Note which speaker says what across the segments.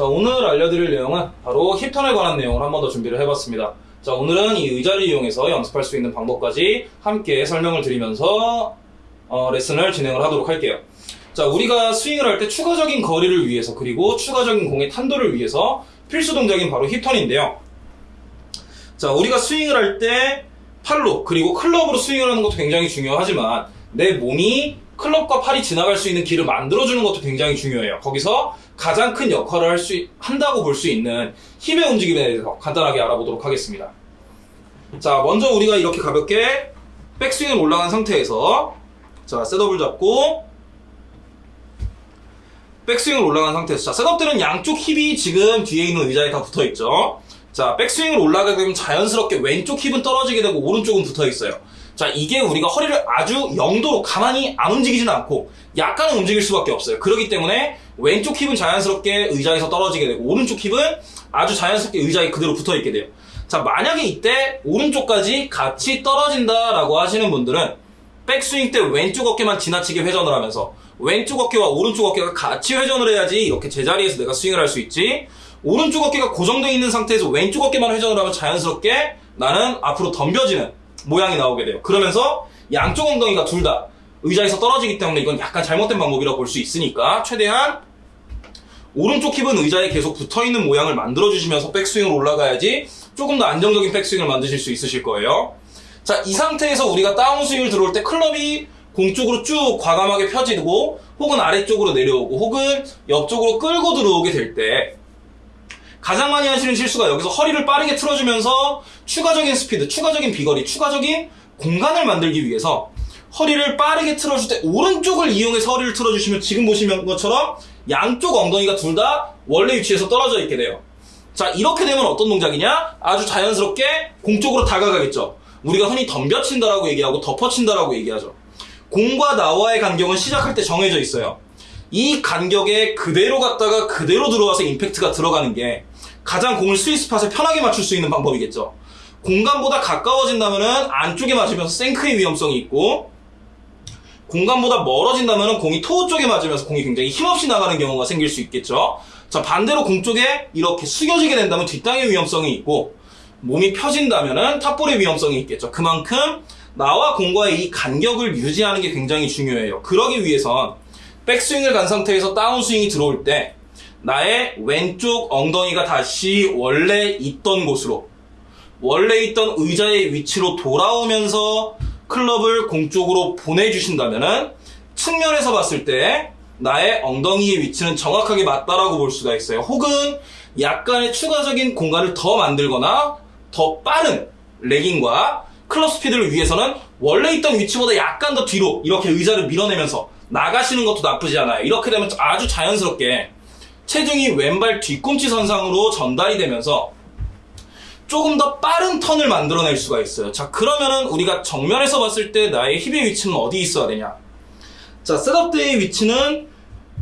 Speaker 1: 자, 오늘 알려드릴 내용은 바로 힙턴에 관한 내용을 한 번 더 준비를 해봤습니다. 자, 오늘은 이 의자를 이용해서 연습할 수 있는 방법까지 함께 설명을 드리면서 어, 레슨을 진행을 하도록 할게요. 자, 우리가 스윙을 할 때 추가적인 거리를 위해서 그리고 추가적인 공의 탄도를 위해서 필수 동작인 바로 힙턴인데요. 자, 우리가 스윙을 할 때 팔로 그리고 클럽으로 스윙을 하는 것도 굉장히 중요하지만 내 몸이 클럽과 팔이 지나갈 수 있는 길을 만들어주는 것도 굉장히 중요해요. 거기서 가장 큰 역할을 할 수, 한다고 볼 수 있는 힘의 움직임에 대해서 간단하게 알아보도록 하겠습니다. 자, 먼저 우리가 이렇게 가볍게 백스윙을 올라간 상태에서 자, 셋업을 잡고 백스윙을 올라간 상태에서 자, 셋업들은 양쪽 힙이 지금 뒤에 있는 의자에 다 붙어 있죠. 자, 백스윙을 올라가게 되면 자연스럽게 왼쪽 힙은 떨어지게 되고 오른쪽은 붙어 있어요. 자, 이게 우리가 허리를 아주 영도로 가만히 안 움직이지는 않고 약간은 움직일 수밖에 없어요. 그렇기 때문에 왼쪽 힙은 자연스럽게 의자에서 떨어지게 되고 오른쪽 힙은 아주 자연스럽게 의자에 그대로 붙어 있게 돼요. 자, 만약에 이때 오른쪽까지 같이 떨어진다 라고 하시는 분들은 백스윙 때 왼쪽 어깨만 지나치게 회전을 하면서 왼쪽 어깨와 오른쪽 어깨가 같이 회전을 해야지 이렇게 제자리에서 내가 스윙을 할 수 있지 오른쪽 어깨가 고정되어 있는 상태에서 왼쪽 어깨만 회전을 하면 자연스럽게 나는 앞으로 덤벼지는 모양이 나오게 돼요. 그러면서 양쪽 엉덩이가 둘 다 의자에서 떨어지기 때문에 이건 약간 잘못된 방법이라고 볼 수 있으니까 최대한 오른쪽 힙은 의자에 계속 붙어있는 모양을 만들어주시면서 백스윙을 올라가야지 조금 더 안정적인 백스윙을 만드실 수 있으실 거예요. 자, 이 상태에서 우리가 다운스윙을 들어올 때 클럽이 공 쪽으로 쭉 과감하게 펴지고 혹은 아래쪽으로 내려오고 혹은 옆쪽으로 끌고 들어오게 될 때 가장 많이 하시는 실수가 여기서 허리를 빠르게 틀어주면서 추가적인 스피드, 추가적인 비거리, 추가적인 공간을 만들기 위해서 허리를 빠르게 틀어줄 때 오른쪽을 이용해서 허리를 틀어주시면 지금 보시는 것처럼 양쪽 엉덩이가 둘 다 원래 위치에서 떨어져 있게 돼요. 자, 이렇게 되면 어떤 동작이냐? 아주 자연스럽게 공 쪽으로 다가가겠죠. 우리가 흔히 덤벼친다라고 얘기하고 엎어친다라고 얘기하죠. 공과 나와의 간격은 시작할 때 정해져 있어요. 이 간격에 그대로 갔다가 그대로 들어와서 임팩트가 들어가는 게 가장 공을 스윗 스팟에 편하게 맞출 수 있는 방법이겠죠. 공간보다 가까워진다면 안쪽에 맞으면서 shank의 위험성이 있고 공간보다 멀어진다면 공이 토우 쪽에 맞으면서 공이 굉장히 힘없이 나가는 경우가 생길 수 있겠죠. 자 반대로 공 쪽에 이렇게 숙여지게 된다면 뒷땅의 위험성이 있고 몸이 펴진다면 탑볼의 위험성이 있겠죠. 그만큼 나와 공과의 이 간격을 유지하는 게 굉장히 중요해요. 그러기 위해선 백스윙을 간 상태에서 다운스윙이 들어올 때 나의 왼쪽 엉덩이가 다시 원래 있던 곳으로 원래 있던 의자의 위치로 돌아오면서 클럽을 공 쪽으로 보내주신다면 측면에서 봤을 때 나의 엉덩이의 위치는 정확하게 맞다라고 볼 수가 있어요. 혹은 약간의 추가적인 공간을 더 만들거나 더 빠른 레깅과 클럽 스피드를 위해서는 원래 있던 위치보다 약간 더 뒤로 이렇게 의자를 밀어내면서 나가시는 것도 나쁘지 않아요. 이렇게 되면 아주 자연스럽게 체중이 왼발 뒤꿈치 선상으로 전달이 되면서 조금 더 빠른 턴을 만들어낼 수가 있어요. 자, 그러면은 우리가 정면에서 봤을 때 나의 힙의 위치는 어디 있어야 되냐? 자, setup 때의 위치는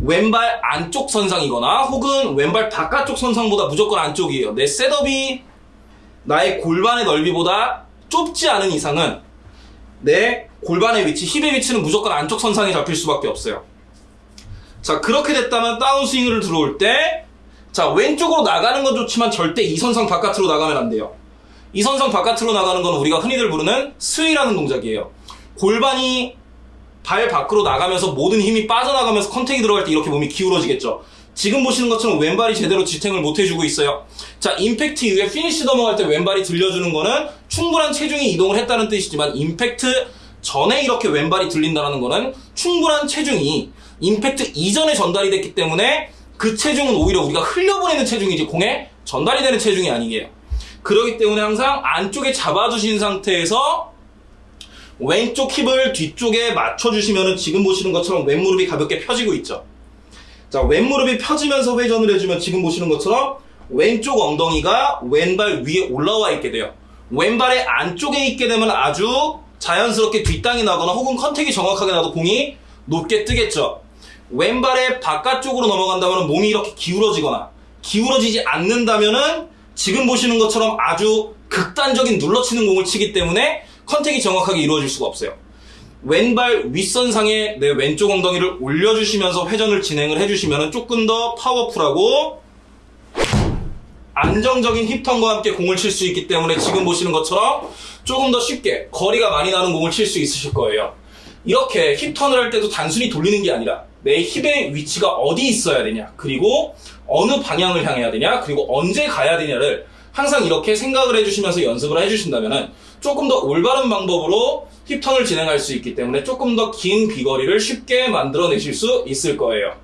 Speaker 1: 왼발 안쪽 선상이거나 혹은 왼발 바깥쪽 선상보다 무조건 안쪽이에요. 내 setup이 나의 골반의 넓이보다 좁지 않은 이상은 내 골반의 위치, 힙의 위치는 무조건 안쪽 선상에 잡힐 수밖에 없어요. 자, 그렇게 됐다면 다운스윙을 들어올 때 자, 왼쪽으로 나가는 건 좋지만 절대 이 선상 바깥으로 나가면 안 돼요. 이 선상 바깥으로 나가는 건 우리가 흔히들 부르는 sway라는 동작이에요. 골반이 발 밖으로 나가면서 모든 힘이 빠져나가면서 contact이 들어갈 때 이렇게 몸이 기울어지겠죠. 지금 보시는 것처럼 왼발이 제대로 지탱을 못 해주고 있어요. 자, 임팩트 이후에 피니시 넘어갈 때 왼발이 들려주는 거는 충분한 체중이 이동을 했다는 뜻이지만 임팩트 전에 이렇게 왼발이 들린다는 거는 충분한 체중이 임팩트 이전에 전달이 됐기 때문에 그 체중은 오히려 우리가 흘려보내는 체중이지 공에 전달이 되는 체중이 아니게요. 그렇기 때문에 항상 안쪽에 잡아주신 상태에서 왼쪽 힙을 뒤쪽에 맞춰주시면 지금 보시는 것처럼 왼무릎이 가볍게 펴지고 있죠. 자, 왼무릎이 펴지면서 회전을 해주면 지금 보시는 것처럼 왼쪽 엉덩이가 왼발 위에 올라와 있게 돼요. 왼발의 안쪽에 있게 되면 아주 자연스럽게 뒷땅이 나거나 혹은 컨택이 정확하게 나도 공이 높게 뜨겠죠. 왼발의 바깥쪽으로 넘어간다면 몸이 이렇게 기울어지거나 기울어지지 않는다면은 지금 보시는 것처럼 아주 극단적인 눌러치는 공을 치기 때문에 컨택이 정확하게 이루어질 수가 없어요. 왼발 윗선상에 내 왼쪽 엉덩이를 올려주시면서 회전을 진행을 해주시면 조금 더 파워풀하고 안정적인 힙턴과 함께 공을 칠 수 있기 때문에 지금 보시는 것처럼 조금 더 쉽게 거리가 많이 나는 공을 칠 수 있으실 거예요. 이렇게 힙턴을 할 때도 단순히 돌리는 게 아니라 내 힙의 위치가 어디 있어야 되냐, 그리고 어느 방향을 향해야 되냐, 그리고 언제 가야 되냐를 항상 이렇게 생각을 해주시면서 연습을 해주신다면 조금 더 올바른 방법으로 힙턴을 진행할 수 있기 때문에 조금 더 긴 비거리를 쉽게 만들어내실 수 있을 거예요.